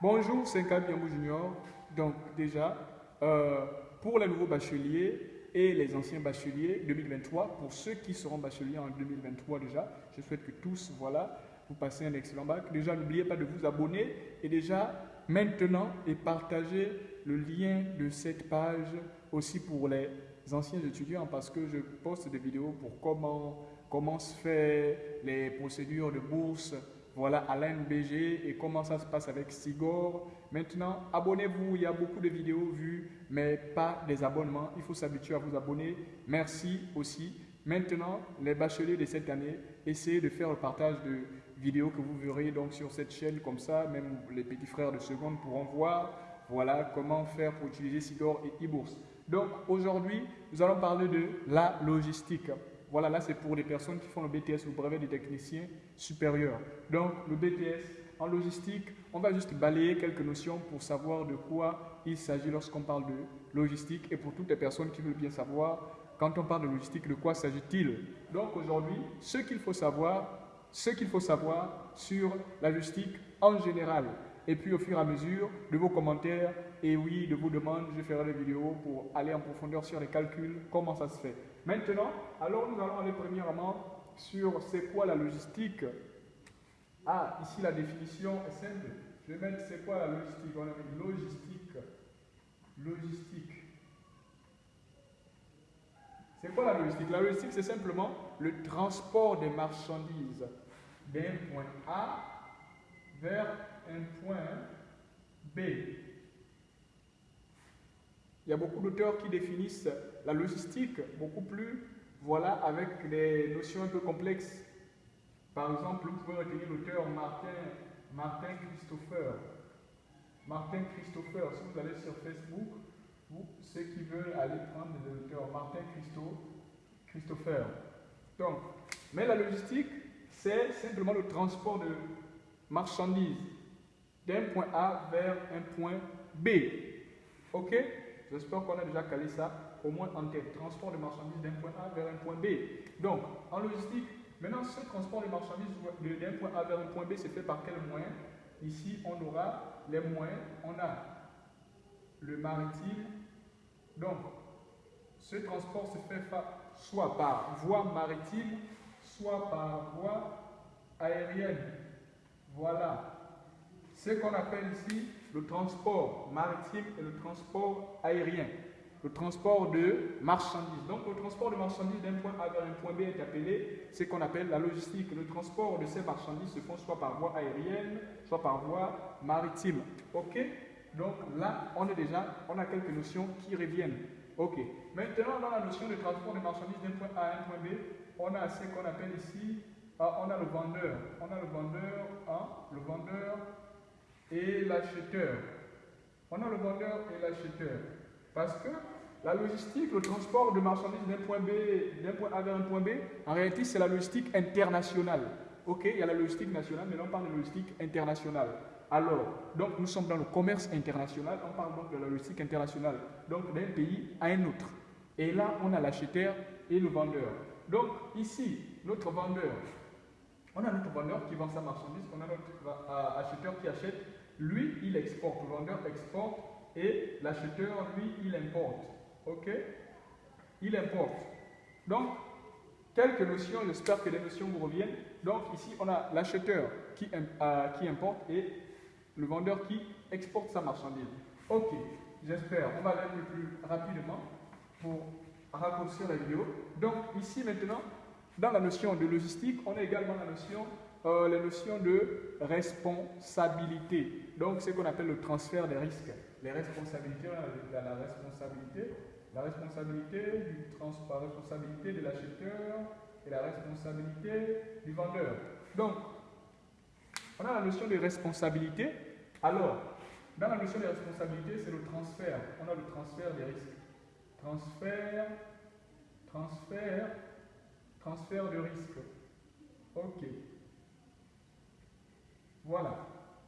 Bonjour, c'est Yamou Junior. Donc déjà, euh, pour les nouveaux bacheliers et les anciens bacheliers 2023, pour ceux qui seront bacheliers en 2023 déjà, je souhaite que tous, voilà, vous passez un excellent bac. Déjà, n'oubliez pas de vous abonner et déjà, maintenant, et partager le lien de cette page aussi pour les anciens étudiants parce que je poste des vidéos pour comment, comment se fait les procédures de bourse, voilà, à l'NBG et comment ça se passe avec Sigor. Maintenant, abonnez-vous, il y a beaucoup de vidéos vues, mais pas des abonnements. Il faut s'habituer à vous abonner. Merci aussi. Maintenant, les bacheliers de cette année, essayez de faire le partage de vidéos que vous verrez donc sur cette chaîne comme ça. Même les petits frères de seconde pourront voir voilà comment faire pour utiliser Sigor et e-bourse. Donc aujourd'hui, nous allons parler de la logistique. Voilà, là c'est pour les personnes qui font le BTS le brevet des techniciens supérieurs. Donc le BTS en logistique, on va juste balayer quelques notions pour savoir de quoi il s'agit lorsqu'on parle de logistique et pour toutes les personnes qui veulent bien savoir quand on parle de logistique, de quoi s'agit-il Donc aujourd'hui, ce qu'il faut savoir, ce qu'il faut savoir sur la logistique en général. Et puis au fur et à mesure de vos commentaires et oui, de vos demandes, je ferai des vidéos pour aller en profondeur sur les calculs, comment ça se fait. Maintenant, alors nous allons aller premièrement sur c'est quoi la logistique. Ah, ici la définition est simple. Je vais mettre c'est quoi la logistique. On a mis logistique. Logistique. C'est quoi la logistique? La logistique, c'est simplement le transport des marchandises d'un point A vers un point B. Il y a beaucoup d'auteurs qui définissent la logistique beaucoup plus, voilà, avec des notions un peu complexes. Par exemple, vous pouvez retenir l'auteur Martin, Martin Christopher. Martin Christopher, si vous allez sur Facebook, vous, ceux qui veulent aller prendre l'auteur Martin Christo, Christopher. Donc, mais la logistique, c'est simplement le transport de marchandises d'un point A vers un point B. Ok? J'espère qu'on a déjà calé ça au moins en tête. Transport de marchandises d'un point A vers un point B. Donc, en logistique, maintenant, ce transport de marchandises d'un point A vers un point B, c'est fait par quel moyen? Ici, on aura les moyens. On a le maritime. Donc, ce transport se fait soit par voie maritime, soit par voie aérienne. Voilà ce qu'on appelle ici le transport maritime et le transport aérien. Le transport de marchandises. Donc le transport de marchandises d'un point A vers un point B est appelé ce qu'on appelle la logistique. Le transport de ces marchandises se fait soit par voie aérienne, soit par voie maritime. OK? Donc là, on est déjà, on a quelques notions qui reviennent. OK. Maintenant, dans la notion de transport de marchandises d'un point A à un point B, on a ce qu'on appelle ici, ah, on a le vendeur. On a le vendeur, hein, le vendeur et l'acheteur. On a le vendeur et l'acheteur. Parce que la logistique, le transport de marchandises d'un point B, d'un point A vers un point B, en réalité, c'est la logistique internationale. Ok, il y a la logistique nationale, mais là, on parle de logistique internationale. Alors, donc nous sommes dans le commerce international, on parle donc de la logistique internationale, donc d'un pays à un autre. Et là, on a l'acheteur et le vendeur. Donc ici, notre vendeur, on a notre vendeur qui vend sa marchandise, on a notre acheteur qui achète lui, il exporte, le vendeur exporte et l'acheteur, lui, il importe. OK? Il importe. Donc, quelques notions, j'espère que les notions vous reviennent. Donc, ici, on a l'acheteur qui, euh, qui importe et le vendeur qui exporte sa marchandise. OK, j'espère. On va aller un peu plus rapidement pour raccourcir la vidéo. Donc, ici, maintenant, dans la notion de logistique, on a également la notion euh, la notion de responsabilité. Donc, ce qu'on appelle le transfert des risques. Les responsabilités, la, la responsabilité, la responsabilité du la responsabilité de l'acheteur et la responsabilité du vendeur. Donc, on a la notion de responsabilité. Alors, dans la notion de responsabilité, c'est le transfert. On a le transfert des risques. Transfert, transfert, transfert de risque. OK. Voilà.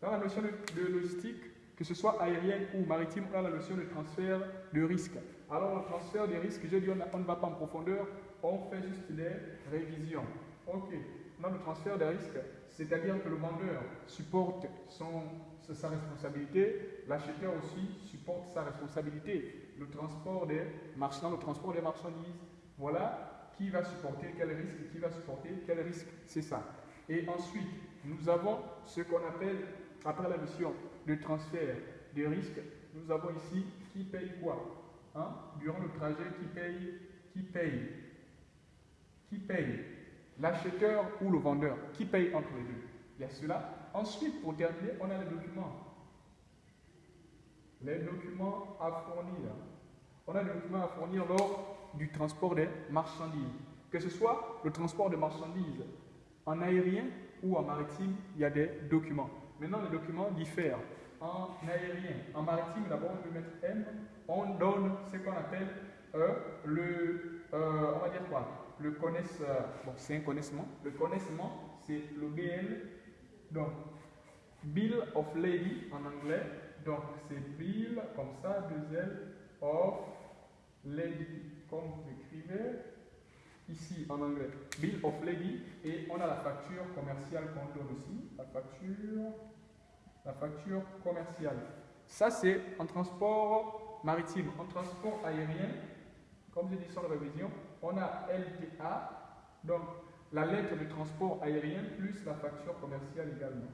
Dans la notion de, logistique, que ce soit aérienne ou maritime, on a la notion de transfert de risque. Alors, le transfert de risque, j'ai dit, on, ne va pas en profondeur, on fait juste des révisions. OK. On a le transfert de risque, c'est-à-dire que le vendeur supporte son, sa responsabilité, l'acheteur aussi supporte sa responsabilité. Le transport des marchands, le transport des marchandises, voilà qui va supporter quel risque, qui va supporter quel risque, c'est ça. Et ensuite, nous avons ce qu'on appelle, après la mission de transfert des risques, nous avons ici qui paye quoi hein? Durant le trajet, qui paye Qui paye Qui paye L'acheteur ou le vendeur Qui paye entre les deux Il y a cela. Ensuite, pour terminer, on a les documents. Les documents à fournir. On a les documents à fournir lors du transport des marchandises. Que ce soit le transport de marchandises en aérien ou en maritime, il y a des documents. Maintenant, les documents diffèrent. En aérien, en maritime, d'abord, on peut mettre M, on donne ce qu'on appelle euh, le, euh, on va dire quoi? Le connaisseur, bon, c'est un connaissement. Le connaissement, c'est le BL, donc Bill of Lady en anglais. Donc, c'est Bill, comme ça, deux L, of Lady, comme vous écrivez ici en anglais, Bill of Lady, et on a la facture commerciale qu'on donne aussi, la facture, la facture commerciale. Ça, c'est en transport maritime. En transport aérien, comme j'ai dit sur la révision, on a LTA, donc la lettre de transport aérien plus la facture commerciale également.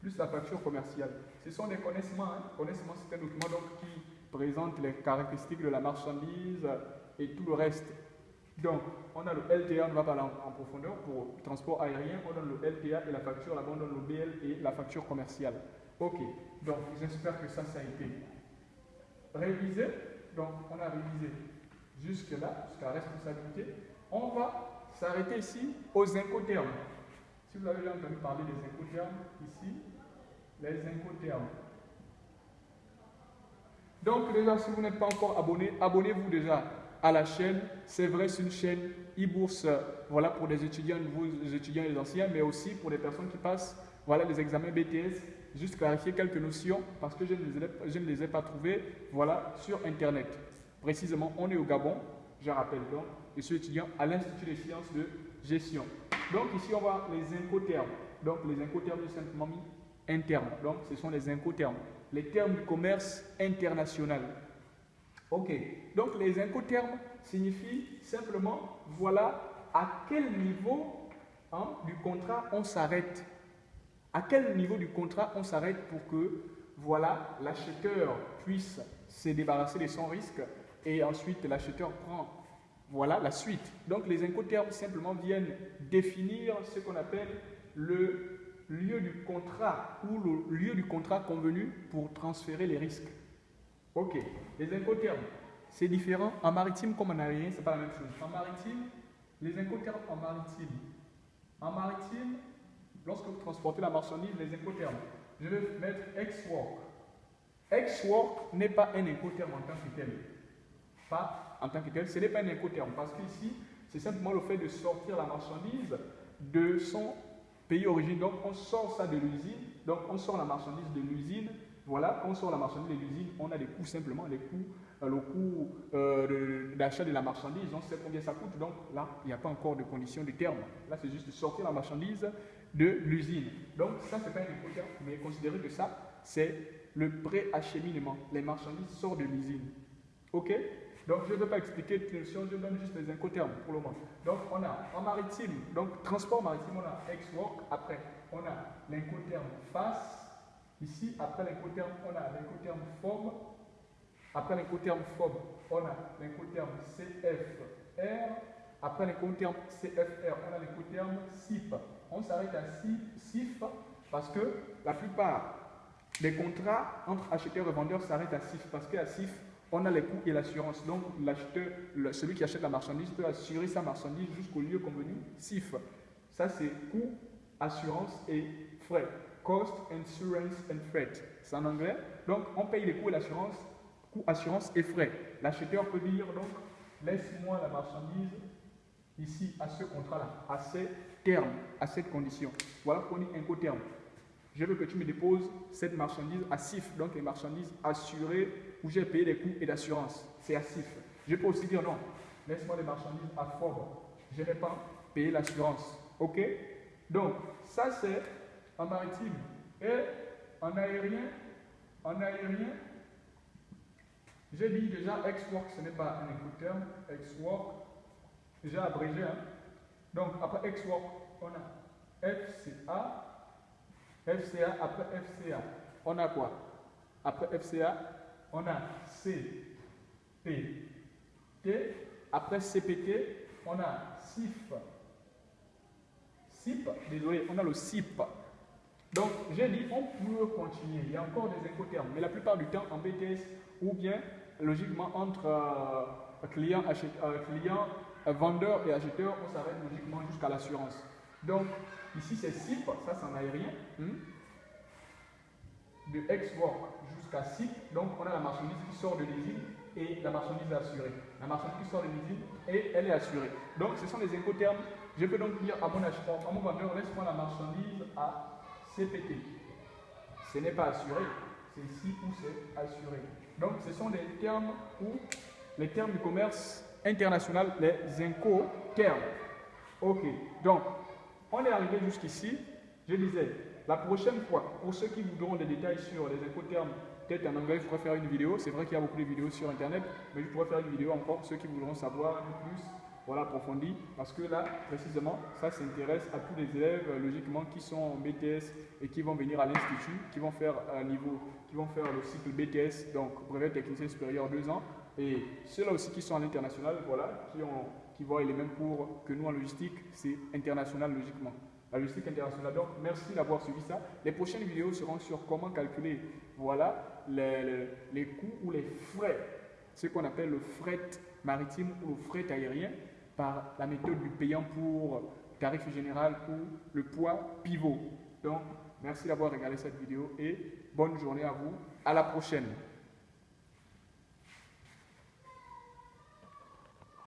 Plus la facture commerciale. Ce sont des connaissements. Hein. Connaissements, c'est un document donc, qui présente les caractéristiques de la marchandise, et tout le reste. Donc, on a le LTA, on va parler en, profondeur pour le transport aérien, on donne le LTA et la facture, là-bas on donne le BL et la facture commerciale. Ok, donc j'espère que ça, ça a été révisé. Donc, on a révisé jusque-là, jusqu'à responsabilité. On va s'arrêter ici aux incoterms. Si vous avez déjà entendu parler des incoterms, ici, les incoterms. Donc déjà, si vous n'êtes pas encore abonné, abonnez-vous déjà à la chaîne. C'est vrai, c'est une chaîne e-bourse voilà, pour des étudiants, nouveaux étudiants et les anciens, mais aussi pour des personnes qui passent voilà, les examens BTS. Juste clarifier quelques notions parce que je ne les ai, les pas trouvées voilà, sur Internet. Précisément, on est au Gabon, je rappelle donc, je suis étudiant à l'Institut des sciences de gestion. Donc ici, on voit les incoterms. Donc les incotermes, simplement mis internes. Donc ce sont les incotermes. Les termes du commerce international. Ok, donc les incoterms signifient simplement, voilà à quel niveau hein, du contrat on s'arrête. À quel niveau du contrat on s'arrête pour que, voilà, l'acheteur puisse se débarrasser de son risque et ensuite l'acheteur prend, voilà, la suite. Donc les incoterms simplement viennent définir ce qu'on appelle le lieu du contrat ou le lieu du contrat convenu pour transférer les risques. Ok, les incoterms, c'est différent. En maritime comme en aérien, c'est pas la même chose. En maritime, les incoterms en maritime. En maritime, lorsque vous transportez la marchandise, les incoterms, je vais mettre ex-work. Ex-work n'est pas un incoterm en tant que tel. Pas en tant que tel, ce n'est pas un incoterm parce qu'ici, c'est simplement le fait de sortir la marchandise de son pays d'origine. Donc, on sort ça de l'usine. Donc, on sort la marchandise de l'usine voilà, on sort la marchandise de l'usine, on a des coûts simplement, les coûts, euh, le coût euh, d'achat de la marchandise, on sait combien ça coûte, donc là, il n'y a pas encore de conditions de terme. Là, c'est juste de sortir la marchandise de l'usine. Donc ça, c'est pas un impôt mais considérez que ça, c'est le pré-acheminement. Les marchandises sortent de l'usine. OK? Donc, je ne vais pas expliquer les notions, je donne juste les incoterms pour le moment. Donc, on a en maritime, donc transport maritime, on a ex-work. Après, on a l'incoterme face, Ici, après l'incoterme, on a l'incoterme FOB. Après l'incoterme FOB, on a l'incoterme CFR. Après l'incoterme CFR, on a l'incoterme SIF. On s'arrête à SIF parce que la plupart des contrats entre acheteurs et vendeurs s'arrêtent à SIF parce qu'à SIF, on a les coûts et l'assurance. Donc, l'acheteur, celui qui achète la marchandise peut assurer sa marchandise jusqu'au lieu convenu SIF. Ça, c'est coût, assurance et frais. Cost, Insurance and Freight. C'est en anglais. Donc, on paye les coûts et l'assurance, coûts, assurance et frais. L'acheteur peut dire donc, laisse-moi la marchandise ici à ce contrat-là, à ces termes, à cette condition. Voilà qu'on dit incoterme. Je veux que tu me déposes cette marchandise à CIF, donc les marchandises assurées où j'ai payé les coûts et l'assurance. C'est à CIF. Je peux aussi dire non, laisse-moi les marchandises à FOB. Je n'ai pas payé l'assurance. Ok? Donc, ça c'est en maritime. Et en aérien, en aérien, j'ai dit déjà X-Work, ce n'est pas un écouteur. X-Work, j'ai abrégé. Hein? Donc, après X-Work, on a FCA. FCA, après FCA, on a quoi? Après FCA, on a CPT. Après CPT, on a SIF. SIP, désolé, on a le SIP. Donc, j'ai dit, on peut continuer. Il y a encore des incoterms, mais la plupart du temps, en BTS, ou bien, logiquement, entre euh, client, euh, client euh, vendeur et acheteur, on s'arrête logiquement jusqu'à l'assurance. Donc, ici, c'est SIP, ça, c'est en aérien. Hmm? De export jusqu'à SIP, donc on a la marchandise qui sort de l'usine et la marchandise assurée. La marchandise qui sort de l'usine et elle est assurée. Donc, ce sont des incoterms. Je peux donc dire à mon acheteur, à mon vendeur, laisse-moi la marchandise à CPT. Ce n'est pas assuré, c'est ici où c'est assuré. Donc ce sont des termes où les termes du commerce international, les incoterms. Ok, donc on est arrivé jusqu'ici. Je disais, la prochaine fois, pour ceux qui voudront des détails sur les incoterms, peut-être en anglais, je pourrais faire une vidéo. C'est vrai qu'il y a beaucoup de vidéos sur Internet, mais je pourrais faire une vidéo encore pour ceux qui voudront savoir un peu plus voilà, approfondi, parce que là, précisément, ça s'intéresse à tous les élèves, euh, logiquement, qui sont en BTS et qui vont venir à l'Institut, qui vont faire un niveau, qui vont faire le cycle BTS, donc brevet technicien supérieur deux ans, et ceux-là aussi qui sont à l'international, voilà, qui, ont, qui voient les mêmes cours que nous en logistique, c'est international logiquement. La logistique internationale. Donc, merci d'avoir suivi ça. Les prochaines vidéos seront sur comment calculer, voilà, les, les coûts ou les frais, ce qu'on appelle le fret maritime ou le fret aérien par la méthode du payant pour tarif général ou le poids pivot. Donc, merci d'avoir regardé cette vidéo et bonne journée à vous. À la prochaine.